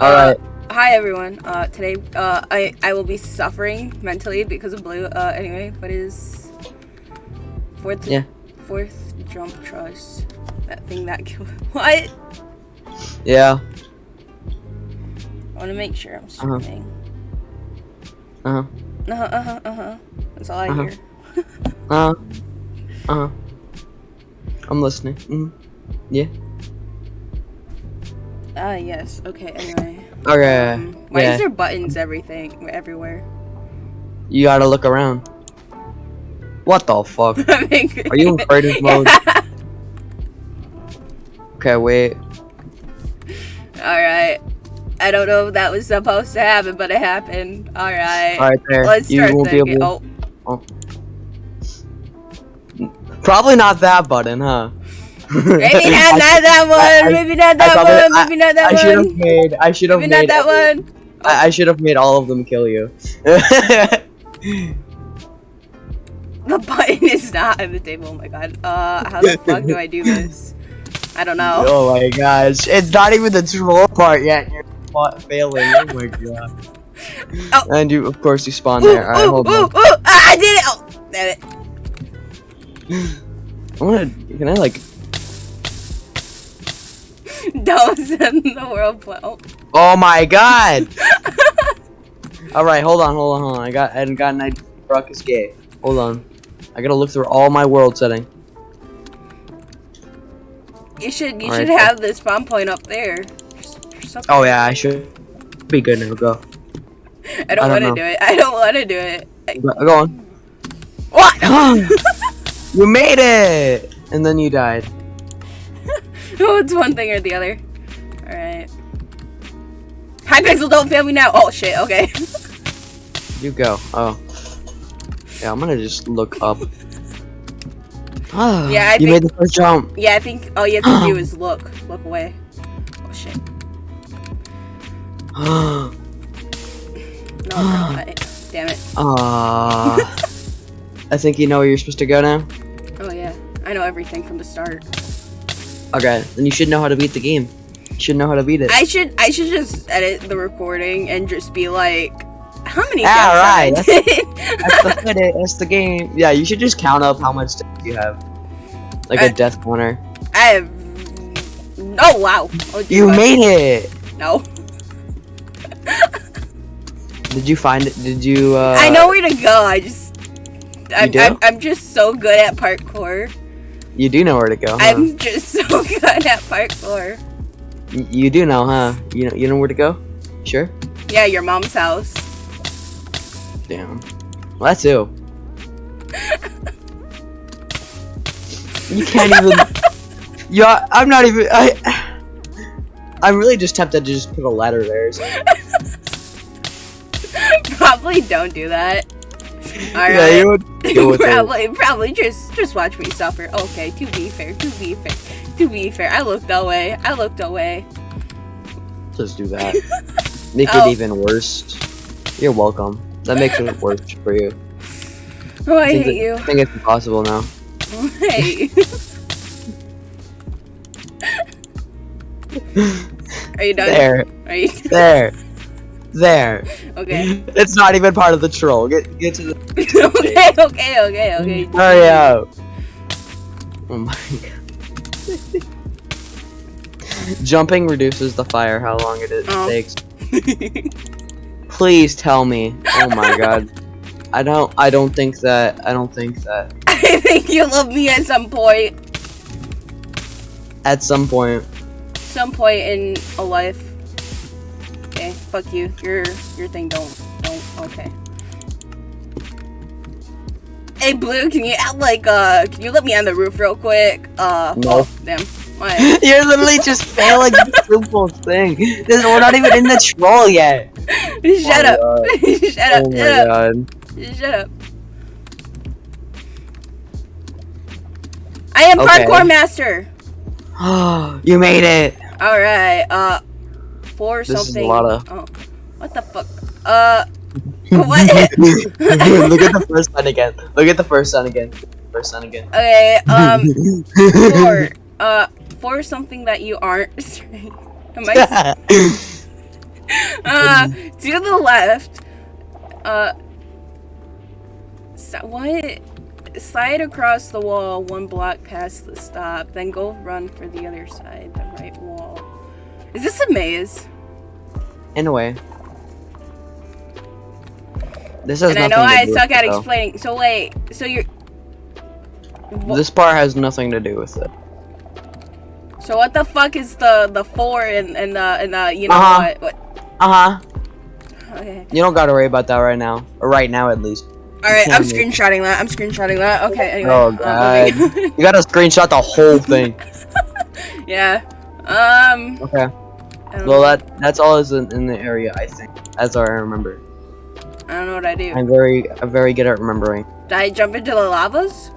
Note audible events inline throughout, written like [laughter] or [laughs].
uh, Alright. hi everyone. Uh, today, uh, I I will be suffering mentally because of blue. Uh, anyway, what is fourth? Yeah. Fourth jump trust. That thing that [laughs] killed. What? Yeah. I want to make sure I'm Uh-huh. streaming. Uh huh. Uh huh. Uh huh. Uh huh. That's all I Uh-huh. hear. [laughs] Uh huh. Uh huh. I'm listening. Mm. Yeah. Ah yes. Okay. Anyway. Okay. Um, why yeah. is there buttons everything everywhere? You gotta look around. What the fuck? [laughs] Are you in creative [laughs] mode? Okay, wait. all right. I don't know if that was supposed to happen, but it happened. All right. Alright, there. Let's you start won't be thinking. able. Oh, Probably not that button, huh? Maybe not, [laughs] I- not that one. I- maybe not that probably- one. Maybe not that I should have made. I should have made. Maybe not that every- one. I, I should have made all of them kill you. [laughs] The button is not on the table. Oh my god. Uh, how the fuck do I do this? I don't know. [laughs] oh my gosh! It's not even the troll part yet. You're failing. Oh my god. Oh. And you, of course, you spawn Ooh, there. Ooh, hold ooh, on. Ah, I did it. Oh, damn it. I wanna. Can I like? [laughs] Don't send the world plan. Oh. My god! [laughs] Alright, hold on, hold on, hold on. I got. I got an idea. Brock gay. Hold on. I gotta look through all my world setting. You should you Alright, should have the spawn point up there. Oh yeah, I should be good now. Go. I don't, don't want to do it. I don't want to do it. Go, go on. what? [laughs] you made it! And then you died. [laughs] no, it's one thing or the other. All right. Hypixel, don't fail me now. Oh shit. Okay. [laughs] You go. Oh. Yeah, I'm gonna just look up. Ah, [sighs] Yeah, I you think- made the first jump. yeah, I think all you have to do [gasps] is look. Look away. Oh shit. Ah, [gasps] No, no, damn it. Ah. [laughs] I think you know where you're supposed to go now. Oh yeah, I know everything from the start. Okay, then you should know how to beat the game. You should know how to beat it. I should I should just edit the recording and just be like, how many Yeah, deaths right, did? That's the. [laughs] That's the game. Yeah, you should just count up how much death you have, like I- a death counter. I have. Oh wow. Oh, You what? made it. No. [laughs] Did you find it? Did you? Uh, I know where to go. I just. I'm? I'm, I'm just so good at parkour. You do know where to go. Huh? I'm just so [laughs] good at parkour. Y- You do know, huh? You know. You know where to go. Sure. Yeah, your mom's house. Damn. Well, that too. you can't even. [laughs] Yeah, I'm not even. I. I'm really just tempted to just put a ladder there. so- [laughs] probably don't do that. [laughs] Alright. Yeah, you would [laughs] with it. probably, probably just, just watch me suffer. Okay, to be fair, to be fair, to be fair, I looked away. I looked away. Just do that. [laughs] Make Oh. it even worse. You're welcome. That makes it worse for you. Oh, I think hate that- you. I think it's impossible now. Hey. Are you done? There, Are you there, there. okay? [laughs] It's not even part of the troll. Get get to the. [laughs] okay, okay, okay, okay. Hurry up. Oh my god. Jumping reduces the fire, how long it Oh. takes. Please tell me. Oh my god. I don't I don't think that I don't think that [laughs] I think you love me at some point. at some point Some point in a life. Fuck you. Your your thing don't don't okay. Hey Blue, can you add like uh can you let me on the roof real quick? Uh No. oh, damn. Why? [laughs] You're literally just failing the simple thing. This, we're not even in the troll yet. [laughs] shut Oh up. [laughs] shut up. Oh my shut up. Shut up. I am Okay. parkour master. [gasps] you made it. All right. Uh, for This is a something. lot of- Oh, what the fuck? Uh, [laughs] what? Look at the first one again. Look at the first one again. First one again. okay. Um, for [laughs] uh, for something that you aren't. [laughs] Am I? uh, to the left. Uh, so what? Slide across the wall one block past the stop, then go run for the other side, the right wall. Is this a maze? In a way. This has and I know I suck at it, explaining. So wait, so you're. This part has nothing to do with it. So what the fuck is the the four and and the and the you know Uh-huh. what what? Uh huh. Okay. You don't gotta worry about that right now. Or right now, at least. All right, I'm screenshotting that. I'm screenshotting that. Okay. Anyway. Oh, uh, God. You gotta screenshot the whole thing. [laughs] yeah. Um. Okay. Well, that that's all is in, in the area, I think. As I remember. I don't know what I do. I'm very, I'm very good at remembering. Did I jump into the lavas?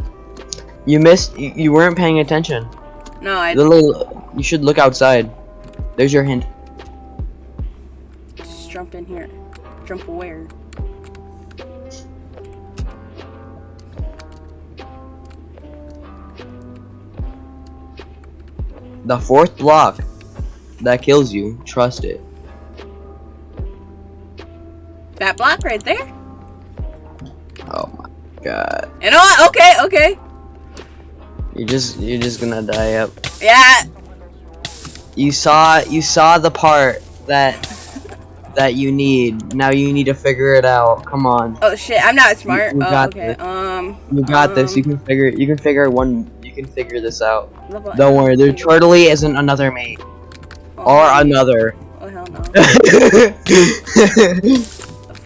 You missed. You, you weren't paying attention. No, I Literally, you should look outside. There's your hint. just jump in here. Jump where? The fourth block that kills you. Trust it. That block right there? Oh my god. You know what? Okay, okay. You just, you're just gonna die up. Yeah. You saw, you saw the part that [laughs] that you need. Now you need to figure it out. Come on. Oh shit, I'm not smart. you oh, got okay. this. Um. You got this. You um, can figure. You can figure one. You can figure this out. Don't worry. There totally isn't another mate Oh, or another. Oh hell no. [laughs]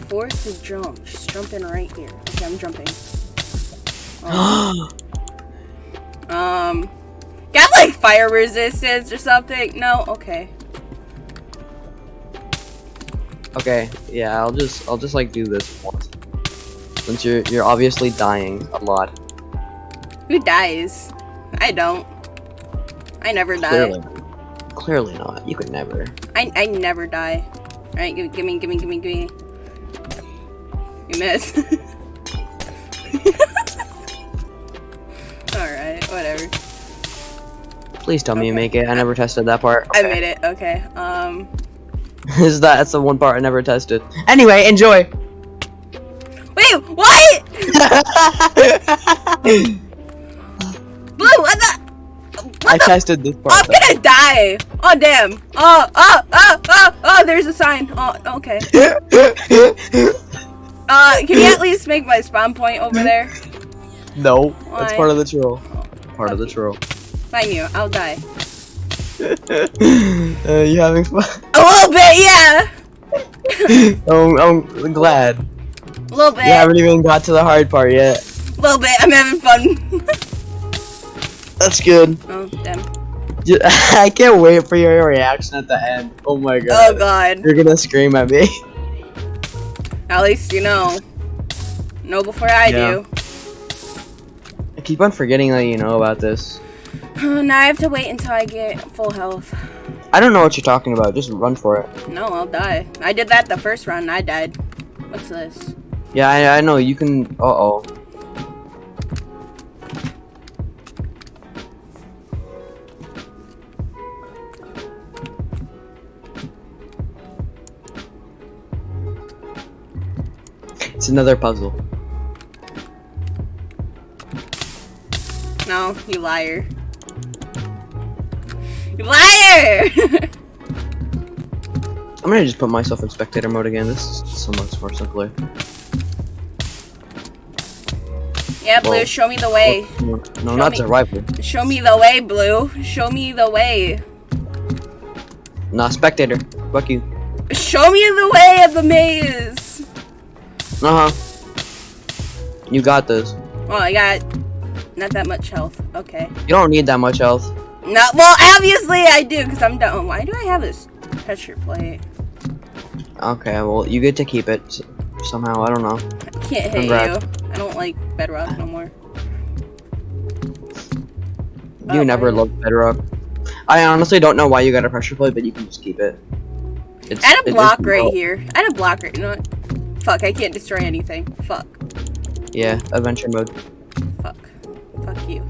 Fourth is jump. Just jump in right here. Okay, I'm jumping. [gasps] Um, um, got like fire resistance or something? No. Okay. okay. Yeah. I'll just. I'll just like do this once. Since you're you're obviously dying a lot. Who dies? I don't. I never die. Clearly. Not. You could never. I I never die. All right, give, give me, give me, give me, give me. You miss. [laughs] All right, whatever. Please tell me you make it. I never tested that part. I made it. Okay. Um. [laughs] Is that that's the one part I never tested. Anyway, enjoy. Wait, what? [laughs] Blue, what the? I tested this part. I'm gonna die. Oh damn. Oh, oh, oh, oh, oh. There's a sign. Oh, okay. [laughs] Uh, can you at least make my spawn point over there? no, that's part of the troll. Part of the troll. Fine, you. I'll die. [laughs] uh, you having fun? A little bit, yeah. [laughs] oh, I'm glad. A little bit. You haven't even got to the hard part yet. A little bit. I'm having fun. That's good. oh damn. [laughs] I can't wait for your reaction at the end. Oh my god. Oh god. You're gonna scream at me. [laughs] At least you know. Know before I Yeah. I keep on forgetting that you know about this. do. [sighs] now I have to wait until I get full health. I don't know what you're talking about. Just run for it. No, I'll die. I did that the first run. I died. What's this? Yeah, I, I know. You can. Uh It's another puzzle. No, you liar. You liar! [laughs] I'm gonna just put myself in spectator mode again. This is so much more simpler. yeah, Blue, show me the way. No, Show not me. survival. Show me the way, Blue. Show me the way. Nah, spectator. Fuck you. Show me the way of the maze. Uh huh. You got this. Well, I got not that much health. Okay. You don't need that much health. No, well, obviously I do, because I'm done. Why do I have this pressure plate? Okay, well, you get to keep it somehow. I don't know. I can't hit Congrats. you. I don't like bedrock no more. You Oh, never loved Bedrock. I honestly don't know why you got a pressure plate, but you can just keep it. It's, had a block right here. I had a block right. You know what? Fuck, I can't destroy anything. Fuck. Yeah, adventure mode. Fuck. Fuck you.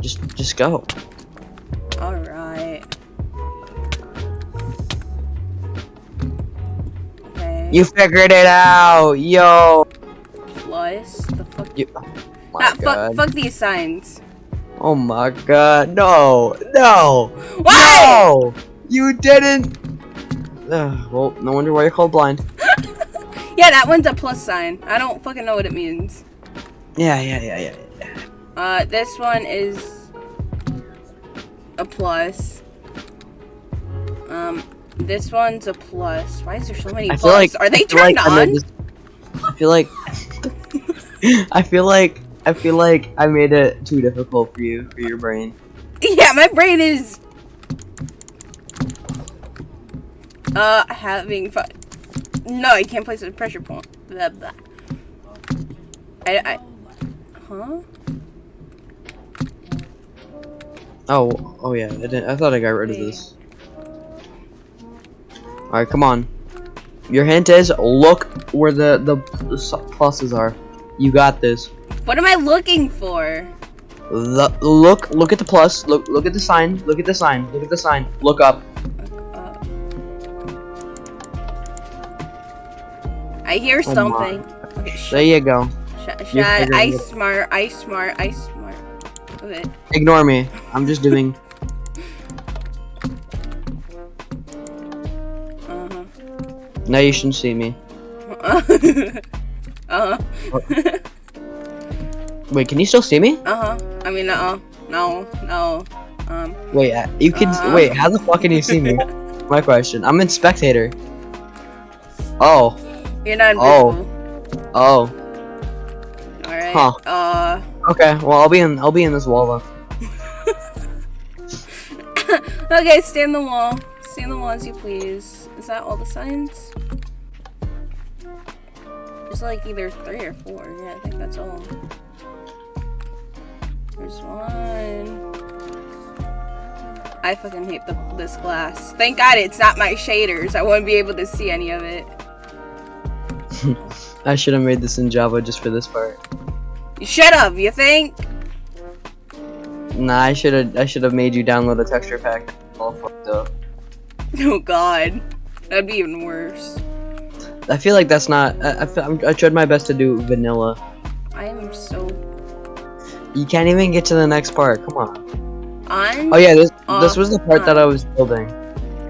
Just, just go. Alright. Okay. You figured it out, yo. Plus, the fuck. You, oh my Ah, god. fuck, fuck these signs. Oh my god. No. No. Why? No. You didn't. Ugh, well, no wonder why you're called blind. Yeah, that one's a plus sign. I don't fucking know what it means. Yeah, yeah, yeah, yeah. yeah. Uh, this one is a plus. Um, this one's a plus. Why is there so many I plus? like Are they I feel like turned on? I feel like [laughs] I feel like I feel like I made it too difficult for you for your brain. [laughs] Yeah, my brain is uh having fun. No, I can't place a pressure point. Blah, blah. I, I, huh? Oh, oh yeah. I didn't. I thought I got rid of this. All right, come on. Your hint is look where the the, the pluses are. You got this. What am I looking for? The, look, look at the plus. Look, look at the sign. Look at the sign. Look at the sign. Look up. I hear something. Okay, There you go. sh- sh- you're I smart, I smart, I smart. Okay. Ignore me. I'm just doing. [laughs] Uh-huh. now you shouldn't see me. [laughs] uh-huh. Wait, can you still see me? uh-huh. I mean, uh-uh. No, no. Um, Wait, uh, you can. Uh. wait, how the fuck can you see me? [laughs] My question. I'm in spectator. Oh, you're not Oh. invisible. oh. Oh. Alright. Huh. Uh, Okay. Well, I'll be in. I'll be in this wall then. [laughs] okay, stay in the wall. Stay in the wall as you please. Is that all the signs? There's like either three or four. Yeah, I think that's all. There's one. I fucking hate the, this glass. Thank God it's not my shaders. I wouldn't be able to see any of it. [laughs] I should have made this in Java just for this part. You should have, you think? Nah, I should have. I should have made you download a texture pack. All fucked up. [laughs] Oh god. That'd be even worse. I feel like that's not. I, I, I'm- tried my best to do vanilla. I am so You can't even get to the next part. Come on. on. Oh yeah, this this was the part that I was building.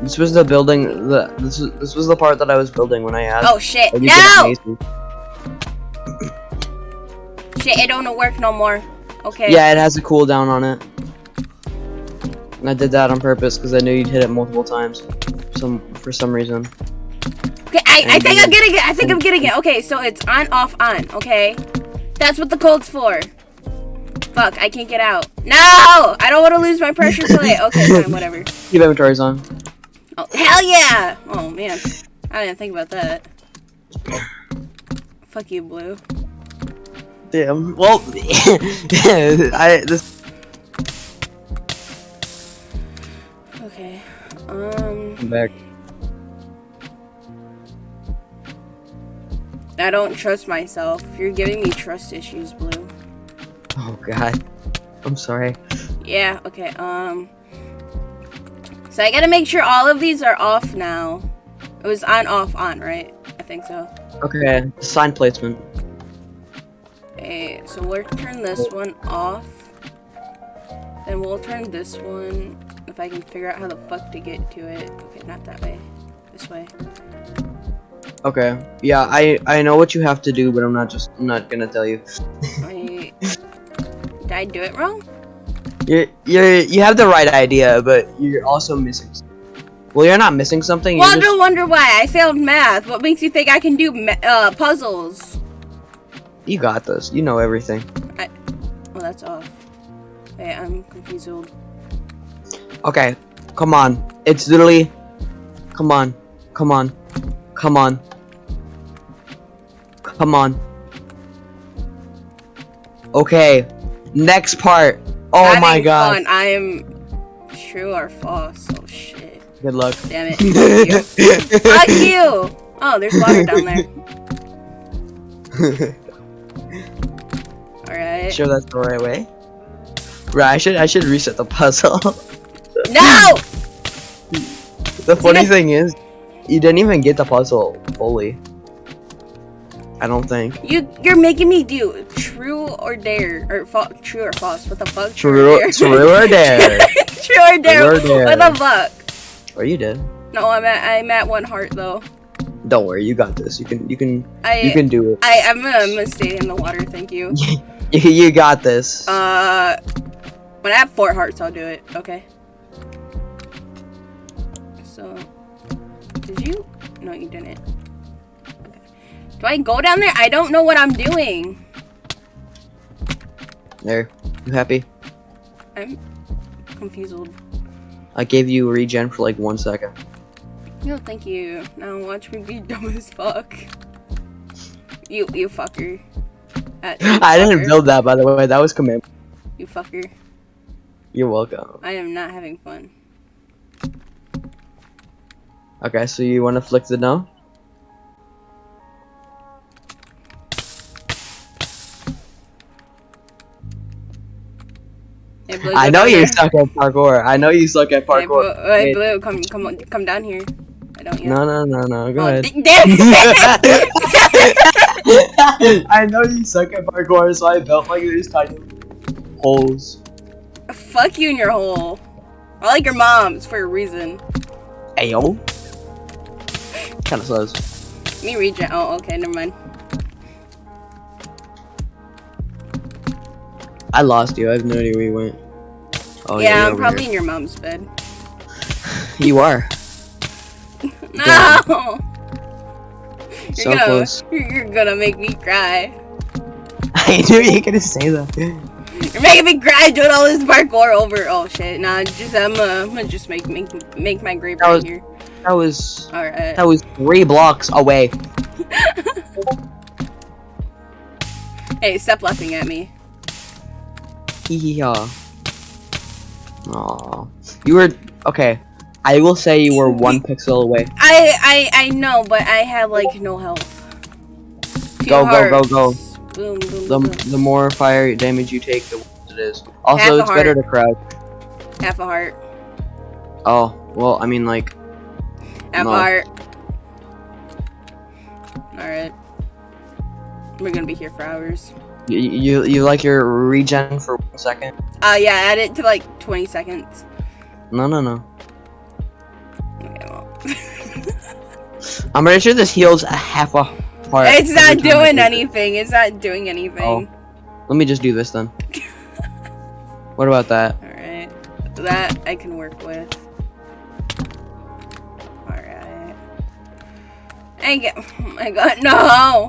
This was the building. The this was this was the part that I was building when I asked. Oh shit. No! Shit, it don't work no more. Okay. Yeah, it has a cooldown on it. And I did that on purpose because I knew you'd hit it multiple times. Some for some reason. Okay, I, I think I'm getting it. I think I'm getting it. Okay, so it's on, off, on. Okay, that's what the code's for. Fuck, I can't get out. No, I don't want to lose my pressure plate. Okay, fine, [laughs] whatever. Keep inventories on. Oh hell yeah! Oh man, I didn't think about that. Fuck you, Blue. Damn. Well, [laughs] I this Okay. Um, I'm back. I don't trust myself. You're giving me trust issues, Blue. Oh god. I'm sorry. Yeah, okay, um... So I gotta make sure all of these are off now. It was on, off, on, right? I think so. Okay. Sign placement. Okay, so we'll turn this one off. Then we'll turn this one, if I can figure out how the fuck to get to it. Okay, not that way. This way. Okay. Yeah, I I know what you have to do, but I'm not just I'm not gonna tell you. Wait. [laughs] Did I do it wrong? You're you're you have the right idea, but you're also missing. Something. Well, you're not missing something. Well, just, no wonder why. I failed math. What makes you think I can do uh, puzzles? you got this. You know everything. Well, that's off. Wait, I'm confused. Okay. Come on. It's literally. Come on. Come on. Come on. Come on. Okay. Next part. Oh Having my god. Fun. I am true or false. Oh shit. Good luck. Damn it. Fuck [laughs] you. Fuck you. Oh, there's water down there. [laughs] Alright. sure that's the right way. Right, I should I should reset the puzzle. No! [laughs] the funny thing is, you didn't even get the puzzle fully. I don't think. You you're making me do true or dare or true or false. What the fuck? True, or [laughs] true or dare? true or dare? True or What dare? the fuck? Oh, you did. No, I'm at I'm at one heart though. Don't worry, you got this. You can, you can, I you can do it. I I'm gonna, I'm gonna stay in the water. Thank you. [laughs] You, you got this. Uh, when I have four hearts, I'll do it. Okay. So, did you? No, you didn't. Do I go down there? I don't know what I'm doing. There. You happy? I'm confused. I gave you regen for like one second. No, thank you. Now watch me be [laughs] dumb as fuck. You, you fucker. Uh, you [laughs] I didn't build that, by the way. That was command. You fucker. You're welcome. I am not having fun. Okay, so you want to flick the no? Hey, Blue, I know you there. suck at parkour. I know you suck at Hey, Blue, parkour. Uh, hey, Blue, come, come, on, come down here. I don't. yet. No, no, no, no. Go Oh, ahead. [laughs] damn! [laughs] I know you suck at parkour, so I built like these tiny holes. Fuck you in your hole. I like your mom's for a reason. Ayo. Kind of slows. Me regen. Oh, okay, never mind. I lost you. I have no idea where you went. Oh yeah, you're I'm probably here. in your mom's bed. [laughs] You are [laughs] No! You're so gonna, close. [laughs] You're, gonna make me cry. I knew you were gonna say that. You're making me cry doing all this parkour over. Oh shit! Nah, just I'm, uh, I'm gonna just make make make my grave That right was- here. That was All right. that was three blocks away. Hey, stop laughing at me. Hee Aw. You were okay. I will say you were one [laughs] pixel away. I I I know, but I have like no health. Two Go, go, go, go. Boom, boom, The boom. the more fire damage you take, the worse it is. Also, Half it's better to crouch. Half a heart. Oh, well, I mean, like, Half No. a heart. All right. We're gonna be here for hours. You you, you like your regen for one second? Uh, yeah, add it to like 20 seconds. No, no, no. Okay, well. [laughs] I'm pretty sure this heals a half a heart. it's not doing do it. anything. It's not doing anything. Oh. Let me just do this then. [laughs] what about that? Alright. That I can work with. Alright. I get. Oh my god, no!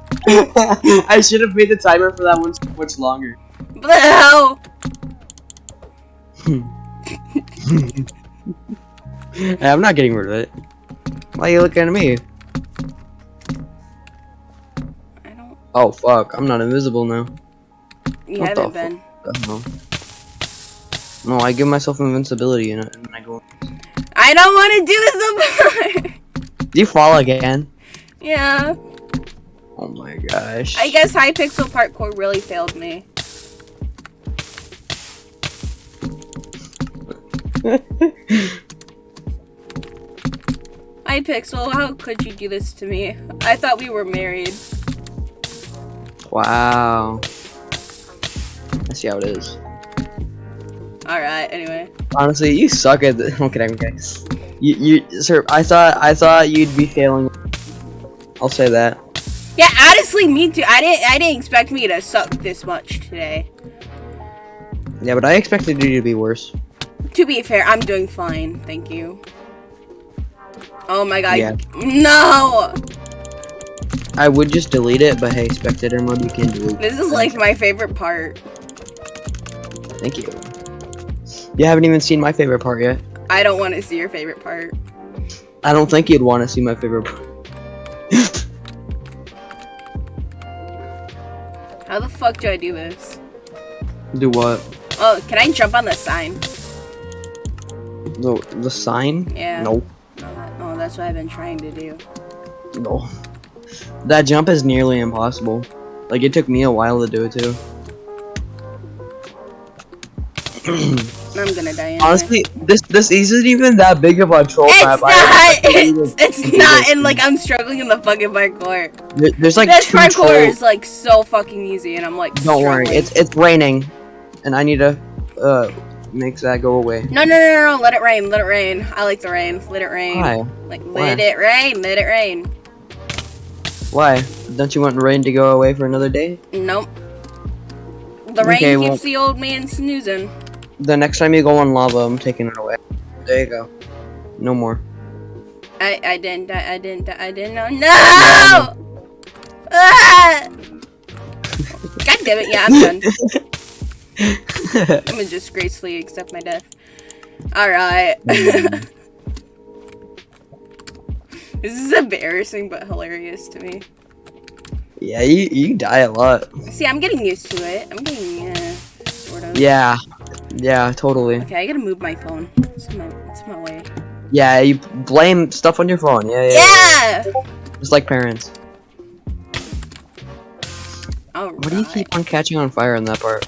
[laughs] [laughs] I should have made the timer for that one so much longer. Blue! Hey, I'm not getting rid of it. Why are you looking at me? I don't. Oh fuck, I'm not invisible now. You What haven't been. What? No, I give myself invincibility and and then I go. I don't want to do this no! Do you fall again? yeah. Oh my gosh. I guess Hypixel parkour really failed me. [laughs] Hypixel, how could you do this to me? I thought we were married. wow. I see how it is. Alright, anyway. Honestly, you suck at the. Okay, [laughs] I'm. You, you, sir. I thought, I thought you'd be failing. I'll say that. Yeah, honestly, me too. I didn't. I didn't expect me to suck this much today. Yeah, but I expected you to be worse. To be fair, I'm doing fine. Thank you. Oh my god. Yeah. No! I would just delete it, but hey, spectator mode, you can delete. This is like my favorite part. Thank you. You haven't even seen my favorite part yet. I don't want to see your favorite part. I don't think you'd want to see my favorite part. How the fuck do I do this? Do what? Oh, can I jump on the sign? The the sign? Yeah. No, No, that, oh, that's what I've been trying to do. no. That jump is nearly impossible. Like it took me a while to do it too. [clears throat] I'm gonna die anyway. Honestly, this this isn't even that big of a troll it's map. not. I- It's, it's not. And like I'm struggling in the fucking parkour. There- there's like this parkour trolls. is like so fucking easy, and I'm like. Don't worry, it's it's raining, and I need to uh make that go away. No, no, no, no, no! Let it rain. Let it rain. I like the rain. Let it rain. Why? Like Why? let it rain. Let it rain. Why? Don't you want rain to go away for another day? Nope. The rain Okay, keeps well- the old man snoozing. The next time you go on lava, I'm taking it away. There you go. No more. I I didn't I, I didn't I didn't know. No! Ah! God damn it! Yeah, I'm done. [laughs] I'm gonna just gracefully accept my death. All right. [laughs] [laughs] This is embarrassing but hilarious to me. yeah, you you die a lot. See, I'm getting used to it. I'm getting uh, sort of. Yeah, yeah, totally. Okay, I gotta move my phone. It's my, it's my way. Yeah, you blame stuff on your phone. Yeah, yeah. Yeah. Just like parents. All What do you right. keep on catching on fire in that part?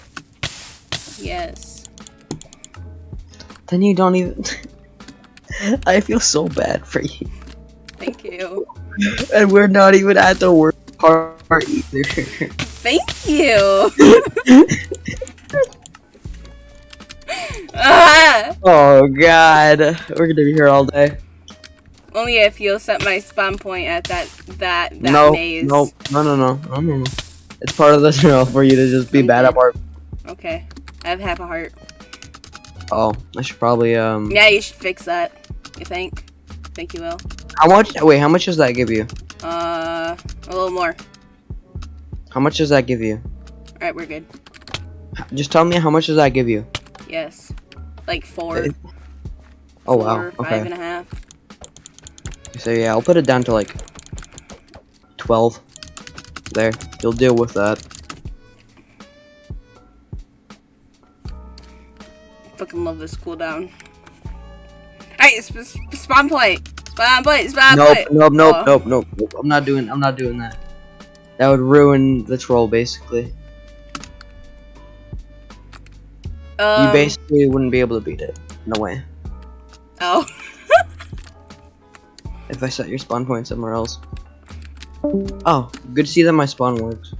Yes. Then you don't even. [laughs] I feel so bad for you. Thank you. And we're not even at the worst part either. Thank you. [laughs] [laughs] oh god. We're gonna be here all day. only if you'll set my spawn point at that that that no, maze. no, no, no, no, no, no, no. It's part of the drill for you to just be bad at art. Okay. I have half a heart. Oh, I should probably um. Yeah, you should fix that. You think? Think you will? How much? Wait, how much does that give you? Uh, a little more. How much does that give you? All right, we're good. Just tell me how much does that give you? Yes. Like four. It- Oh wow. four, Five Okay. and a half. So yeah, I'll put it down to like twelve. There, you'll deal with that. Fucking love this cooldown. Alright, sp sp spawn point. Spawn point. Spawn nope, point. nope, nope, Oh. nope, nope, nope. I'm not doing. I'm not doing that. That would ruin the troll, basically. Um, you basically wouldn't be able to beat it. No way. Oh. [laughs] If I set your spawn point somewhere else. Oh, good to see that my spawn works.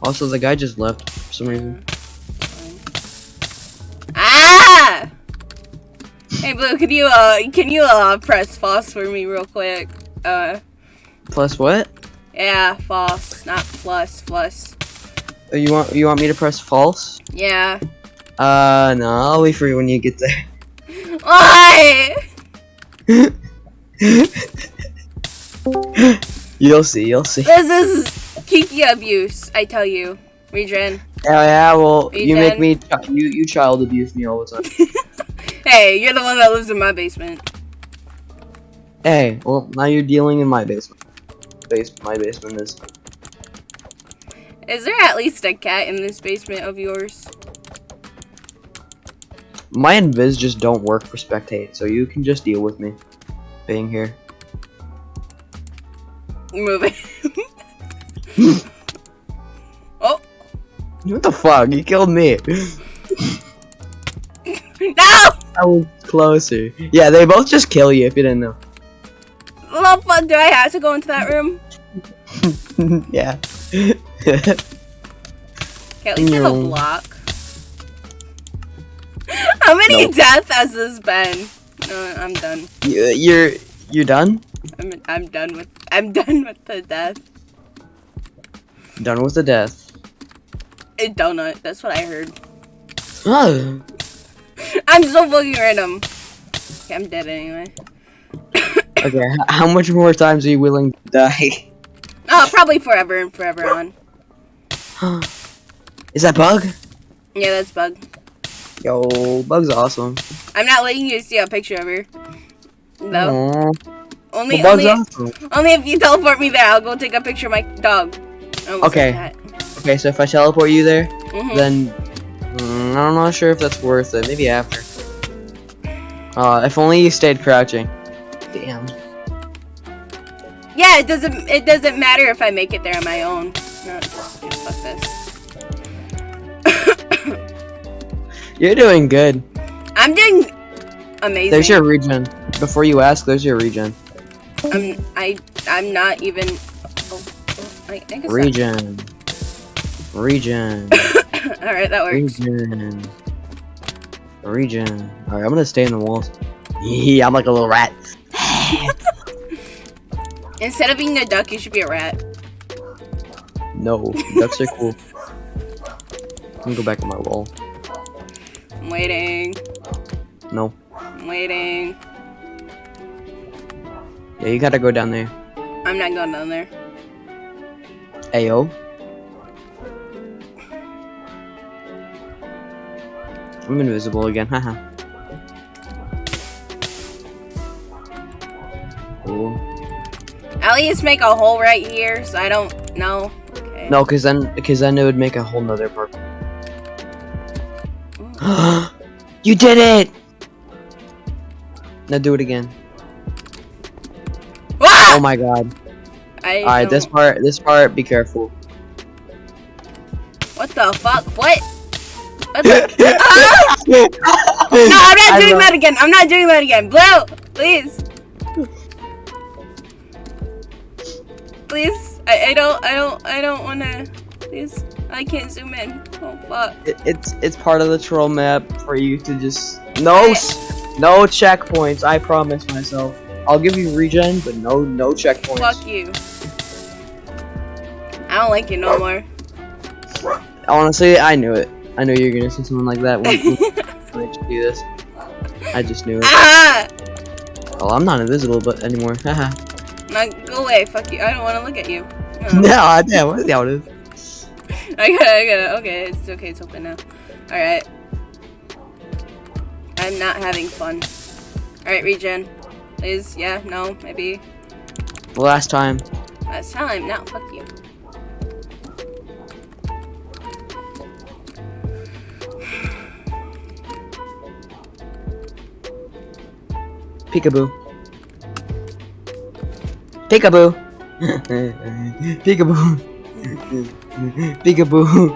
Also, the guy just left for some reason. Ah! Hey Blue, can you uh can you uh press FOSS for me real quick? Uh Plus what? yeah, FOSS, not plus plus. Oh, you want you want me to press false? Yeah. Uh, no, I'll wait for you when you get there. [laughs] Why? [laughs] you'll see, you'll see. This is Kiki abuse, I tell you. Regen. Yeah, yeah. Well, you make me you you child abuse me all the time. [laughs] Hey, you're the one that lives in my basement. hey, well now you're dealing in my basement. Base my basement is. Is there at least a cat in this basement of yours? My invis just don't work for spectate, so you can just deal with me being here. Moving. [laughs] oh What the fuck? You killed me. [laughs] no! I was closer. Yeah, they both just kill you if you didn't know. Well, fuck, do I have to go into that room? [laughs] yeah. Okay, at least there's a mm. block. [laughs] How many Nope. deaths has this been? No, I'm done. you, you're you're done. I'm I'm done with I'm done with the death. Done with the death. A donut. That's what I heard. Oh, [laughs] I'm so fucking random. Okay, I'm dead anyway. okay. How much more times are you willing to die? Oh, [laughs] probably forever and forever on. [gasps] Is that bug? Yeah, that's bug. Yo, bug's awesome. I'm not letting you see a picture of her. No. Only well, only awesome. only if you teleport me there, I'll go take a picture of my dog. Okay. Okay, so if I teleport you there, that. Mhm. then mm, I'm not sure if that's worth it. Maybe after. Uh, if only you stayed crouching. Damn. Yeah, it doesn't it doesn't matter if I make it there on my own. Just, just this. You're doing good. I'm doing amazing. There's your regen. Before you ask, there's your regen. I'm I I'm not even. Oh, oh, I, guess that- Regen. Regen. [laughs] All right, that works. Regen. Regen. Alright, I'm gonna stay in the walls. [laughs] Yeah, I'm like a little rat. [laughs] Instead of being a duck, you should be a rat. No, ducks are cool. Let me go back on my wall. I'm waiting. No. I'm waiting. Yeah, you gotta go down there. I'm not going down there. Ayo. I'm invisible again, haha. Cool. At least make a hole right here, so I don't know. No, cause then, cause then it would make a whole nother part. [gasps] You did it! Now do it again. Ah! Oh my god. Alright, this part, this part, be careful. What the fuck? What? What the? [laughs] Ah! No, I'm not I doing that again. I'm not doing that again. Blue, please. [laughs] Please. I, I don't I don't I don't wanna please. I can't zoom in. Oh fuck. It, it's it's part of the troll map for you to just no s- no checkpoints. I promise myself. I'll give you regen, but no no checkpoints. Fuck you. I don't like you no more. Honestly, I knew it. I knew you were gonna say something like that when, [laughs] when I do this. I just knew it. ah! Well, I'm not invisible, but anymore. Haha. [laughs] No, go away. Fuck you. I don't want to look at you. [laughs] Oh. No. no, damn. What the hell it is? I got it. I got it. Okay, it's okay. It's open now. All right. I'm not having fun. All right, regen. Please. Yeah. No. Maybe. Last time. Last time. Now. Fuck you. Peekaboo. Peekaboo. Peekaboo. Peekaboo.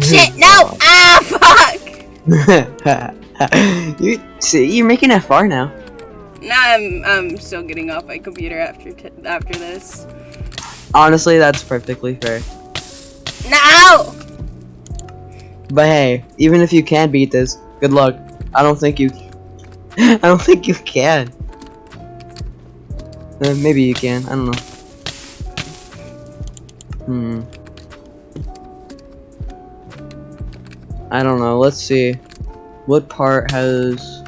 Shit. No. Ah. Fuck. [laughs] you see, you're making it far now. Now I'm. I'm still getting off my computer after after this. Honestly, that's perfectly fair. No. But hey, even if you can beat this, good luck. I don't think you. [laughs] I don't think you can. Uh, maybe you can. I don't know. Hmm. I don't know. Let's see. What part has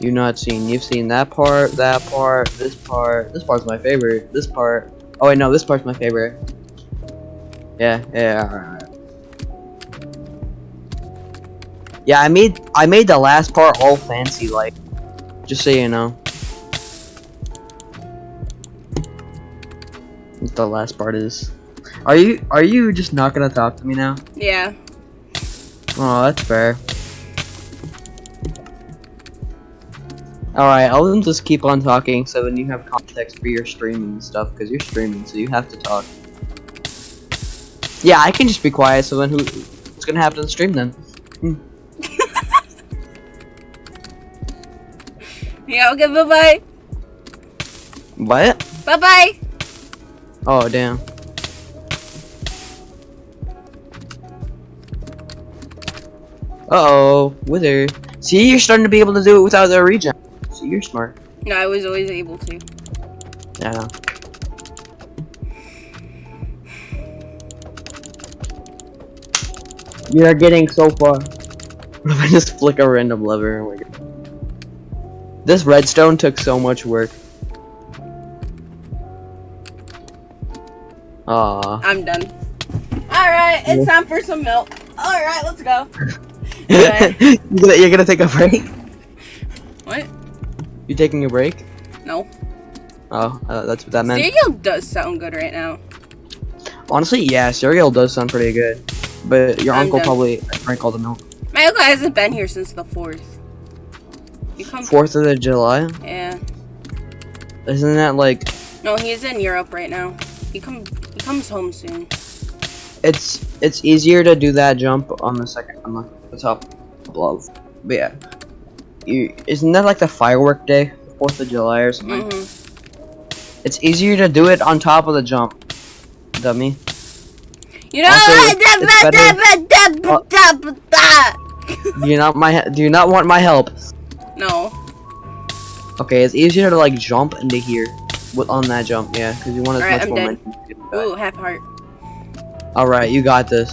you not seen? You've seen that part, that part, this part. This part's my favorite. This part. Oh wait, no, this part's my favorite. Yeah, yeah. Alright. Yeah, I made I made the last part all fancy like. Just so you know. The last part is. Are you are you just not gonna talk to me now? Yeah. Oh, that's fair. Alright, I'll just keep on talking so then you have context for your streaming and stuff, because you're streaming, so you have to talk. Yeah, I can just be quiet, so then who what's gonna happen to the stream then? Hmm. [laughs] Yeah. Okay. Bye bye. What? Bye bye. Oh damn. Uh oh, Wither. See, you're starting to be able to do it without the regen. See, you're smart. No, I was always able to. Yeah. You're getting so far. What [laughs] if I just flick a random lever? Oh my god. This redstone took so much work. Aw. I'm done. All right. It's time for some milk. All right. Let's go. [laughs] you're, gonna, you're gonna take a break? What? You taking a break? No. Oh, uh, that's what that meant. Cereal does sound good right now. Honestly, yeah, cereal does sound pretty good. But your I'm uncle done. probably drank all the milk. My uncle hasn't been here since the fourth. You come. Fourth of the July? Yeah. Isn't that like No, he's in Europe right now. He come. Comes home soon. it's it's easier to do that jump on the second on the, the top above. But yeah, you isn't that like the firework day, Fourth of July or something? hmm It's easier to do it on top of the jump, dummy. You know Also, it's Do you not my do you not want my help? No. Okay, it's easier to like jump into here with on that jump, yeah, because you want as Alright, much I'm dead. Ooh, half heart. All right, you got this.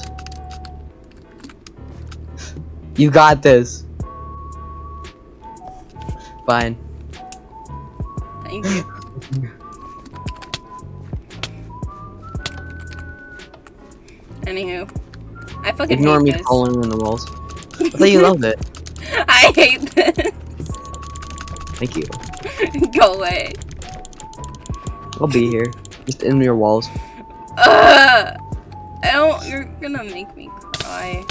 You got this. Fine. Thank you. [laughs] Anywho, I fucking Ignore me this. falling in the walls. I thought you loved it. [laughs] I hate this. Thank you. [laughs] Go away. I'll be here. Just in your walls. Ugh. I don't. You're gonna make me cry.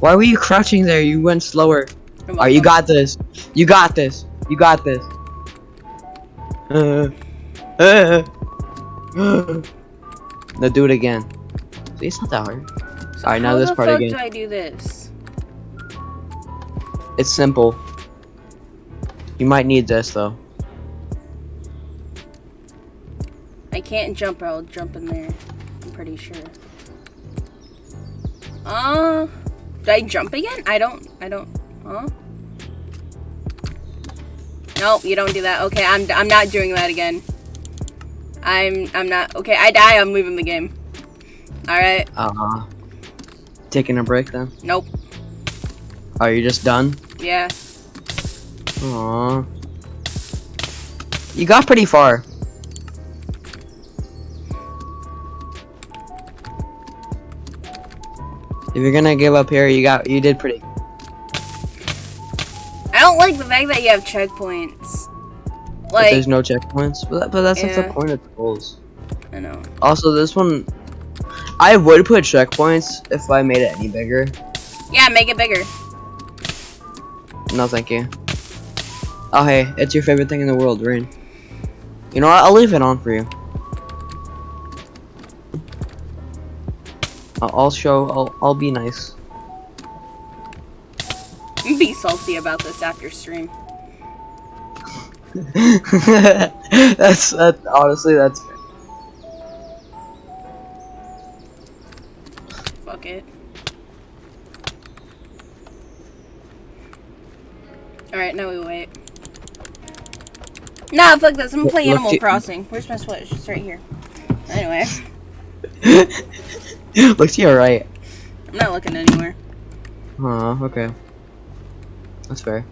Why were you crouching there? You went slower. Alright, you got this. You got this. You got this. Uh, uh, uh. [gasps] now do it again. See, it's not that hard. So Alright, now this part again. how the fuck do I do this? It's simple. You might need this though. Can't jump. I'll jump in there. I'm pretty sure. Uh, did I jump again? I don't. I don't. Huh? Nope, you don't do that. Okay, I'm. I'm not doing that again. I'm. I'm not. Okay, I die. I'm leaving the game. All right. Uh-huh. taking a break then. Nope. Are you just done? Yeah. Aww. You got pretty far. If you're gonna give up here, you got you did pretty. I don't like the fact that you have checkpoints. But Like, there's no checkpoints, but, but that's like Yeah. the point of the goals. I know. Also, this one, I would put checkpoints if I made it any bigger. Yeah, make it bigger. No, thank you. Oh hey, it's your favorite thing in the world, rain. You know what? I'll leave it on for you. I'll, show. I'll I'll be nice. Be salty about this after stream. [laughs] that's that. Honestly, that's. Fuck it. Alright, now we wait. Nah, fuck this. I'm gonna play Animal Crossing. Where's my Switch? It's right here. Anyway, [laughs] [laughs] Look to your right. I'm not looking anywhere. Huh. Okay. That's fair.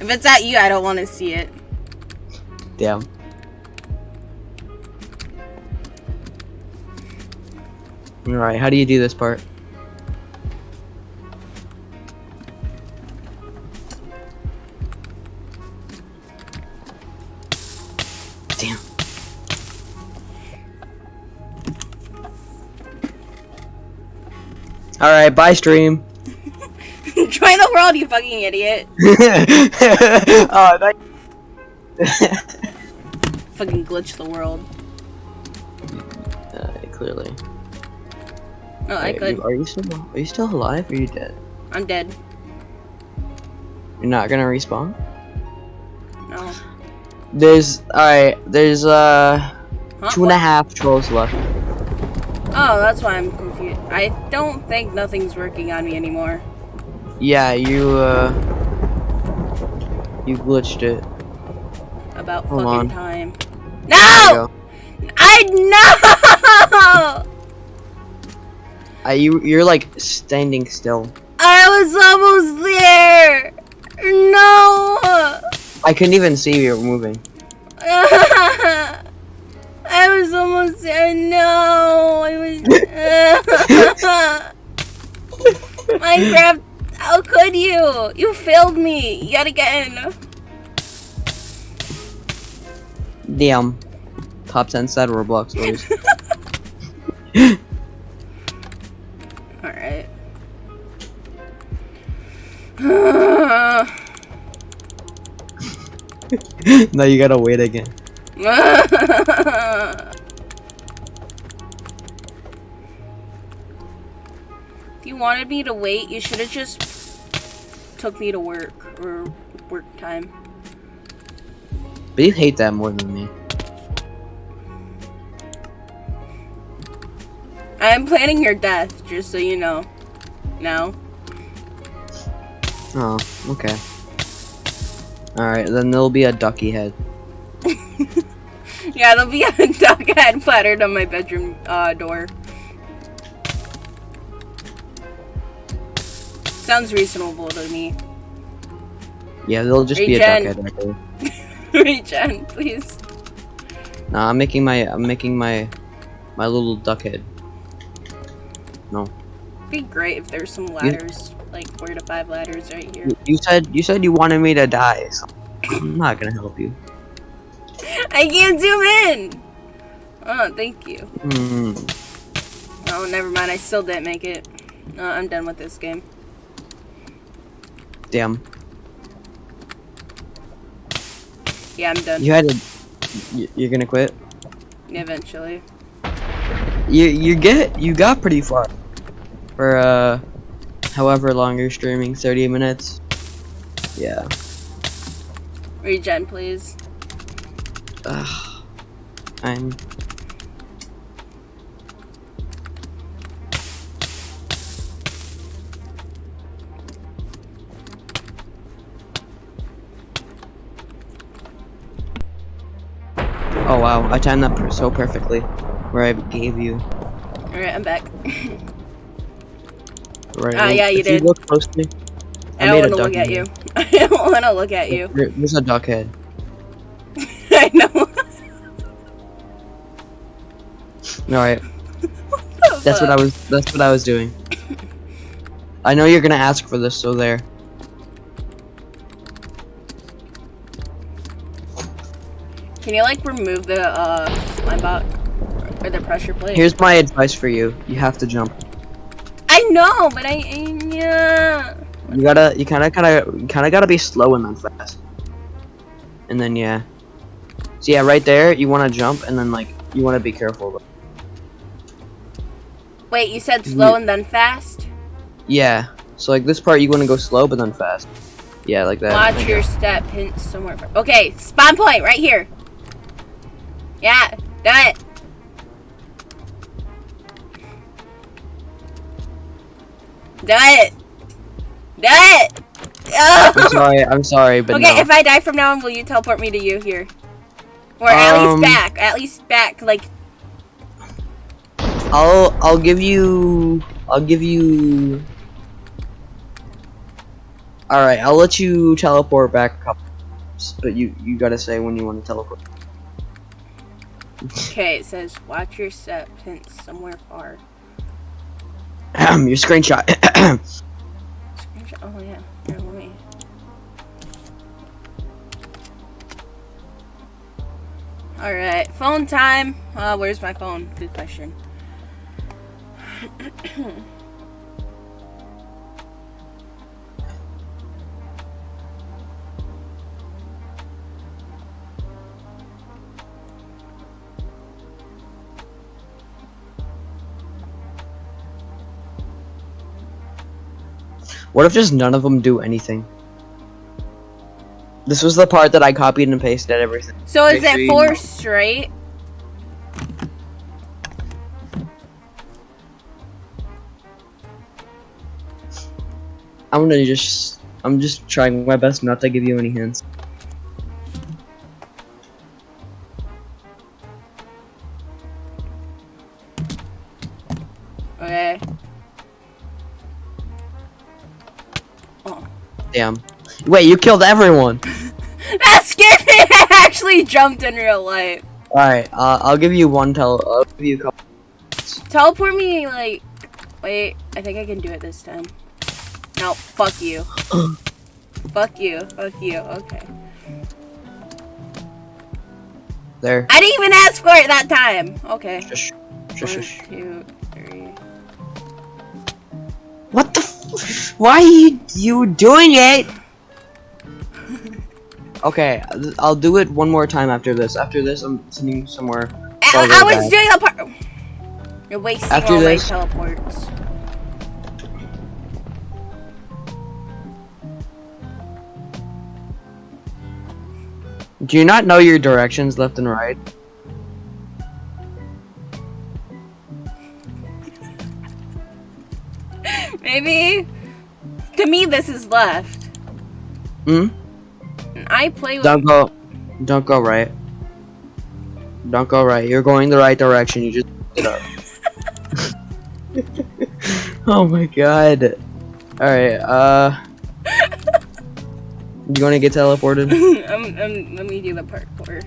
If it's at you, I don't want to see it. Damn. Alright, how do you do this part? Alright, bye stream. [laughs] Join the world, you fucking idiot. [laughs] oh, that [laughs] Fucking glitch the world. uh, clearly. No, I Wait, could. you- Are you still are you still alive or are you dead? I'm dead. You're not gonna respawn? No. There's alright, there's uh Huh? two and a half trolls left. Oh, that's why I'm. I don't think nothing's working on me anymore. Yeah, you uh you glitched it. About Hold fucking on. time. No! I know! Uh, you you're like standing still. I was almost there! No! I couldn't even see you moving. [laughs] I was almost there. No! I was. [laughs] Minecraft, how could you? You failed me yet again. Damn. Top ten sad Roblox stories. [laughs] Alright. [laughs] now you gotta wait again. You wanted me to wait, you should have just took me to work or work time. But you hate that more than me. I'm planning your death, just so you know. Now. Oh, okay. Alright, then there'll be a ducky head. [laughs] Yeah, there'll be a [laughs] duck head flattered on my bedroom uh, door. Sounds reasonable to me. Yeah, there'll just be a duck head right there. [laughs] Regen, please. Nah, I'm making my I'm making my my little duck head. No. Be great if there's some ladders, like four to five ladders right here. You- You said you said you wanted me to die. So I'm not gonna help you. I can't zoom in! Oh, thank you. Hmm. Oh, never mind. I still didn't make it. Uh, I'm done with this game. Damn. Yeah, I'm done. You had to. you- You're gonna quit. Eventually. You you get you got pretty far. For uh, however long you're streaming, 30 minutes. Yeah. Regen, please. Ugh. I'm. Oh wow, I timed that per so perfectly. Where I gave you. Alright, I'm back. [laughs] Right. Ah, yeah, you if did. You look close to me. I made don't want to [laughs] look at you. I don't want to look at you. There- There's a duck head. Alright, [laughs] that's what I was. That's what I was doing. I know you're gonna ask for this, so there. Can you like remove the uh slime block or the pressure plate? Here's my advice for you. You have to jump. I know, but I yeah. You gotta, you kinda, kinda, you kinda gotta be slow and then fast. And then yeah. So yeah, right there, you wanna jump and then like, you wanna be careful. Wait, you said slow and then fast? Yeah. So like this part, you wanna go slow but then fast. Yeah, like that. Watch Like your that. step hint somewhere. Okay, spawn point right here. Yeah, done it. Done it. Done it. I'm Oh. sorry. I'm sorry, but okay, no. if I die from now on, will you teleport me to you here? Or at Um, least back. At least back. Like, I'll, I'll give you, I'll give you. All right, I'll let you teleport back a couple, times, but you, you gotta say when you want to teleport. [laughs] okay, it says watch your step hint somewhere far. Um, your screenshot. [clears throat] Screenshot. Oh yeah. Here, let me. All right, phone time. Uh, where's my phone? Good question. What if just none of them do anything? This was the part that I copied and pasted everything. So is it four straight? I'm gonna just, I'm just trying my best not to give you any hints. Okay. Oh. Damn. Wait, you killed everyone. [laughs] That scared me. [laughs] I actually jumped in real life. All right, uh, I'll give you one tele. I'll give you a couple. Teleport me like. Wait, I think I can do it this time. No, fuck you. fuck you. Fuck you. Okay. There. I didn't even ask for it that time. Okay. Shush. Shush. One, two. What the? F Why are you, you doing it? [laughs] Okay, I'll do it one more time after this. After this, I'm sending somewhere. I, I was doing a part. You're wasting After all this- my teleports. Do you not know your directions left and right? Maybe. To me, this is left. Hmm? I play with. Don't go. Don't go right. Don't go right. You're going the right direction. You just it up. [laughs] [laughs] oh my god. Alright, uh. You wanna get teleported? [laughs] um, um, let me do the parkour.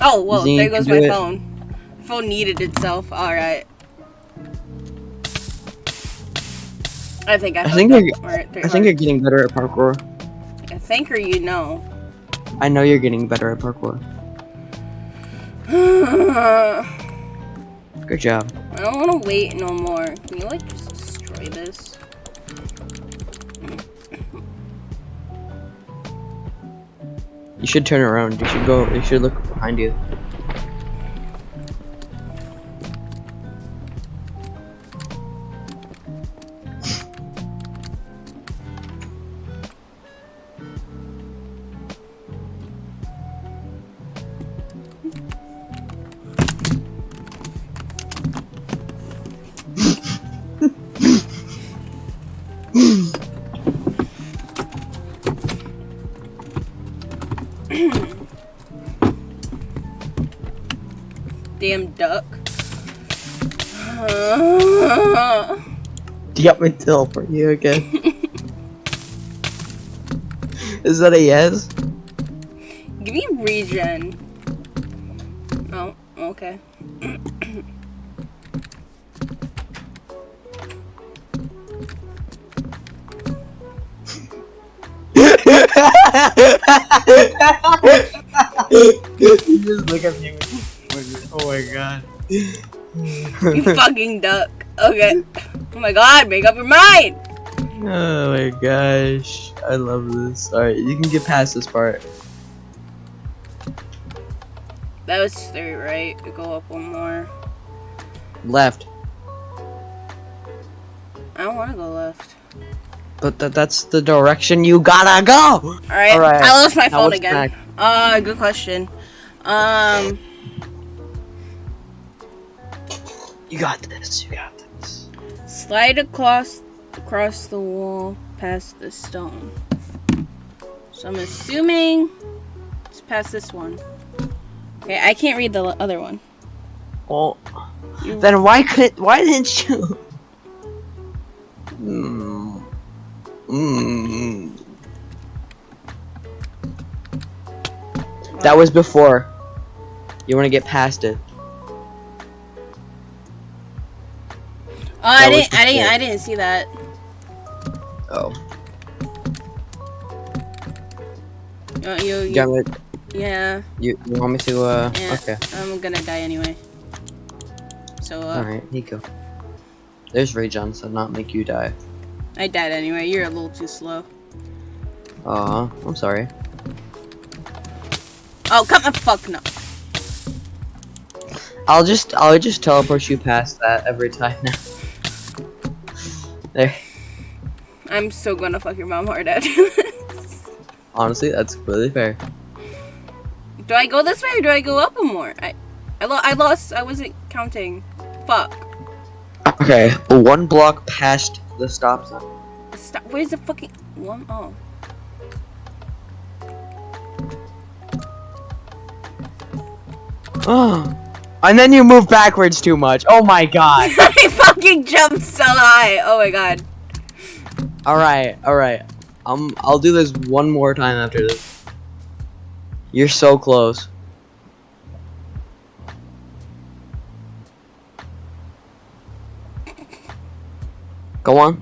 Oh, well, You there goes my it. phone. Phone needed itself. Alright. I think I, I think you're- up. Alright, three I think you're getting better at parkour. I think or you know. I know you're getting better at parkour. [sighs] Good job. I don't want to wait no more. Can you like just destroy this? You should turn around. You should go. You should look behind you. Do you want me to teleport you again? [laughs] Is that a yes? Give me regen. Oh, okay. you [laughs] just look at me. Oh my god. You fucking duck. Okay. Oh my god, make up your mind! Oh my gosh. I love this. Alright, you can get past this part. That was straight, right? Go up one more. Left. I don't want to go left. But th that's the direction you gotta go! Alright, Alright, I lost my phone again. next? Uh, good question. Um, You got this, you got this. Slide across across the wall past the stone. So I'm assuming it's past this one. Okay, I can't read the other one. Well, You- then why could why didn't you? Hmm. Hmm. That was before. You want to get past it. Oh, I didn't, I didn't. I didn't see that. Oh. Uh, you, You, yeah, you, you want me to, uh, Yeah. okay. I'm gonna die anyway. So, uh, Alright, go. There's regen, so not make you die. I died anyway. You're a little too slow. Aw, I'm sorry. Oh, come the fuck no. I'll just, I'll just teleport you past that every time now. There. I'm so gonna fuck your mom hard after this. [laughs] Honestly, that's really fair. Do I go this way or do I go up more? I, I, lo- I lost. I wasn't counting. Fuck. Okay, one block past the stop sign. Stop. Where's the fucking one? Oh. [gasps] Oh. And then you move backwards too much. Oh my god. [laughs] I fucking jumped so high. Oh my god. alright, alright. Um I'll do this one more time after this. You're so close. Go on.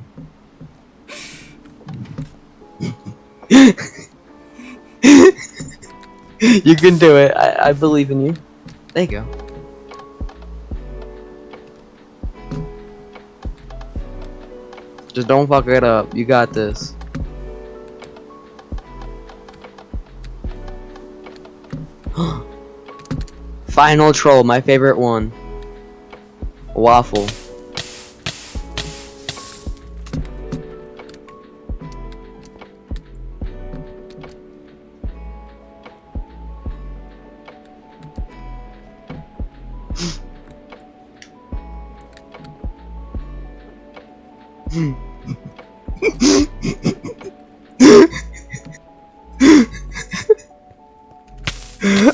[laughs] you can do it. I, I believe in you. There you go. Just don't fuck it up. You got this. [gasps] Final troll, my favorite one. Waffle.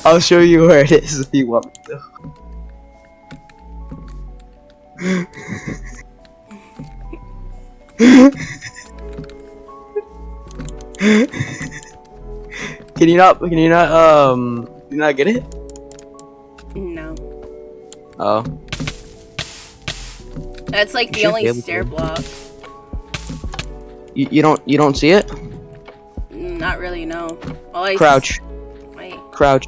I'll show you where it is if you want me to. can you not? Can you not? Um, you not get it? No. Oh, That's like the only stair block. You, you don't you don't see it? Not really, no. All I Crouch, Wait. crouch.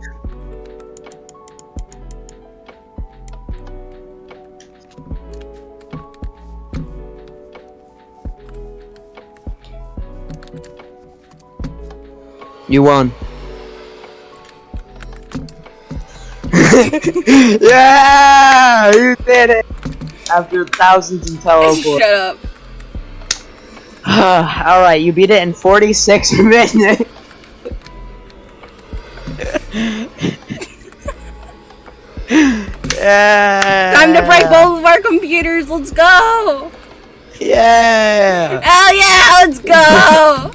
You won. [laughs] yeah, you did it. After thousands of teleports. [laughs] Shut up. [sighs] All right, you beat it in 46 [laughs] minutes. yeah. [laughs] Time to break both of our computers. Let's go. Yeah. Hell yeah, let's go.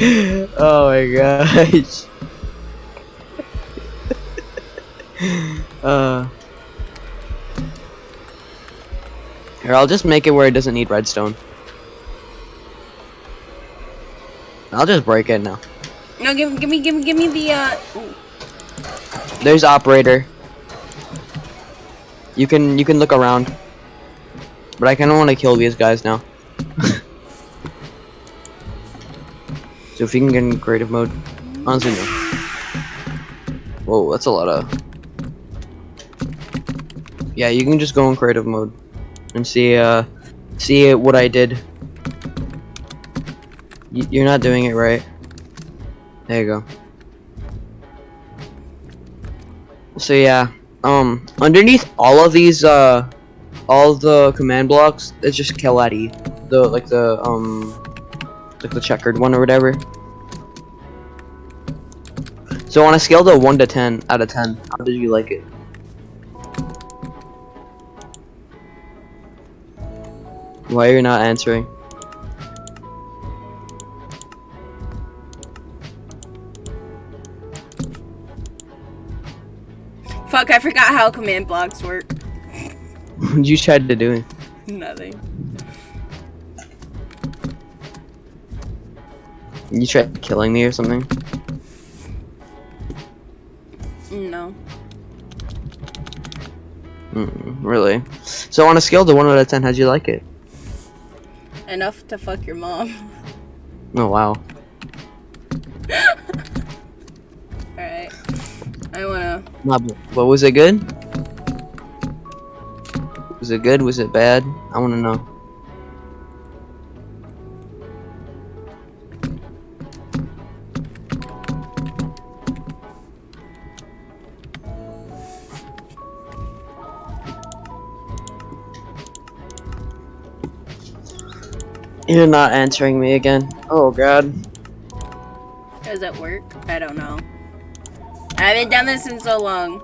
[laughs] oh my gosh. uh. Here, I'll just make it where it doesn't need redstone. I'll just break it now. no, give, give me, give me, give me the. uh... ooh. There's operator. You can you can look around. But I kinda wanna kill these guys now. [laughs] so if you can get in creative mode. Honestly no. Whoa, that's a lot of Yeah, you can just go in creative mode and see uh see what I did. You're not doing it right. There you go. So yeah, um, underneath all of these, uh, all the command blocks, it's just Kelati, the like the um, like the checkered one or whatever. So on a scale of one to ten out of ten, how did you like it? Why are you not answering? Fuck, I forgot how command blocks work. What [laughs] you tried to do? Nothing. You tried killing me or something? No. Mm, really? So on a scale to one out of ten, how'd you like it? Enough to fuck your mom. Oh wow. I wanna. Nah, but, but was it good? Was it good? Was it bad? I want to know. You're not answering me again. Oh god. Does it work? I don't know. I haven't done this in so long.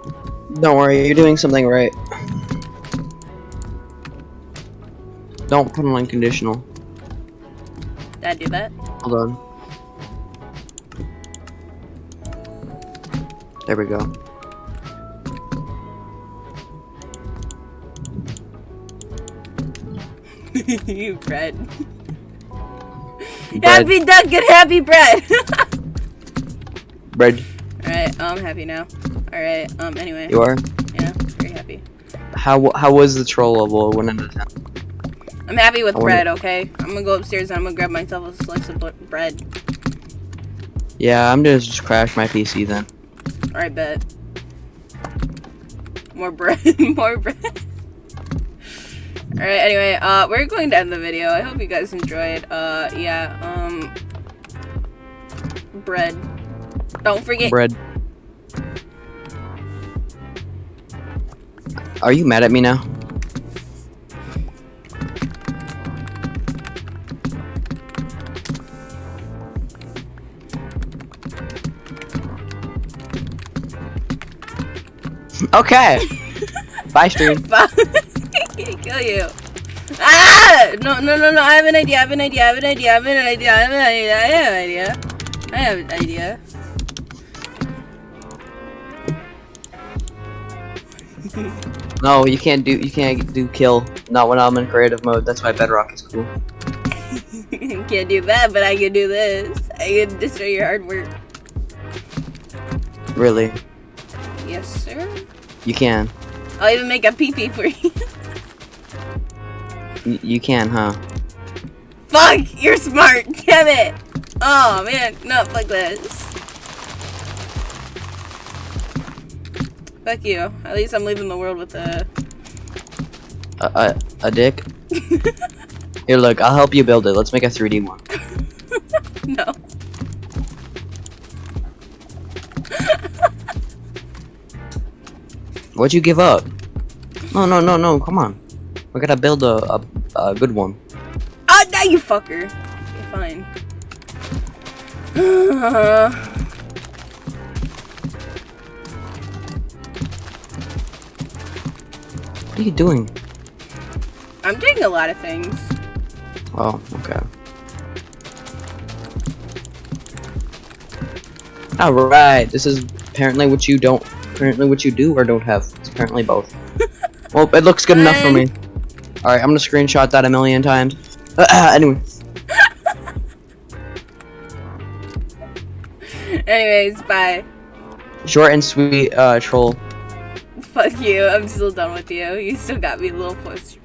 Don't worry, you're doing something right. Don't put on unconditional. Did I do that? Hold on. There we go. [laughs] you bread. Bread. Happy duck and happy bread. [laughs] Bread. Alright, I'm happy now. Alright, um, anyway. You are? Yeah, very happy. How how was the troll level? One out of ten. I'm happy with bread, okay? I'm gonna go upstairs and I'm gonna grab myself a slice of bread. Yeah, I'm gonna just crash my PC then. Alright, bet. More bread, [laughs] more bread. Alright, anyway, uh, we're going to end the video. I hope you guys enjoyed. Uh, yeah, um, bread. Don't forget. Bread. Are you mad at me now? Okay. [laughs] Bye, stream. [laughs] Bye. [laughs] Kill you. Ah! No, no, no, no. I have an idea. I have an idea. I have an idea. I have an idea. I have an idea. I have an idea. I have an idea. No, you can't do you can't do kill. Not when I'm in creative mode. That's why Bedrock is cool. [laughs] Can't do that, but I can do this. I can destroy your hard work. Really, Yes, sir. you can. I'll even make a pee pee for you. [laughs] You can, huh? Fuck! You're smart. Damn it. Oh man, not like this. Fuck you. At least I'm leaving the world with a. A a, a dick. [laughs] Here, look. I'll help you build it. Let's make a 3D one. [laughs] no. [laughs] What'd you give up? No, no, no, no. Come on. We gotta build a a, a good one. Oh, now you fucker. Okay, fine. [sighs] What are you doing? I'm doing a lot of things. Oh, okay. Alright, this is apparently what you don't, apparently what you do or don't have. It's apparently both. [laughs] well, it looks good enough for me. Alright, I'm gonna screenshot that a million times. [clears throat] anyway, [laughs] Anyways, bye. short and sweet, uh, troll. Fuck you. I'm still done with you. You still got me a little push.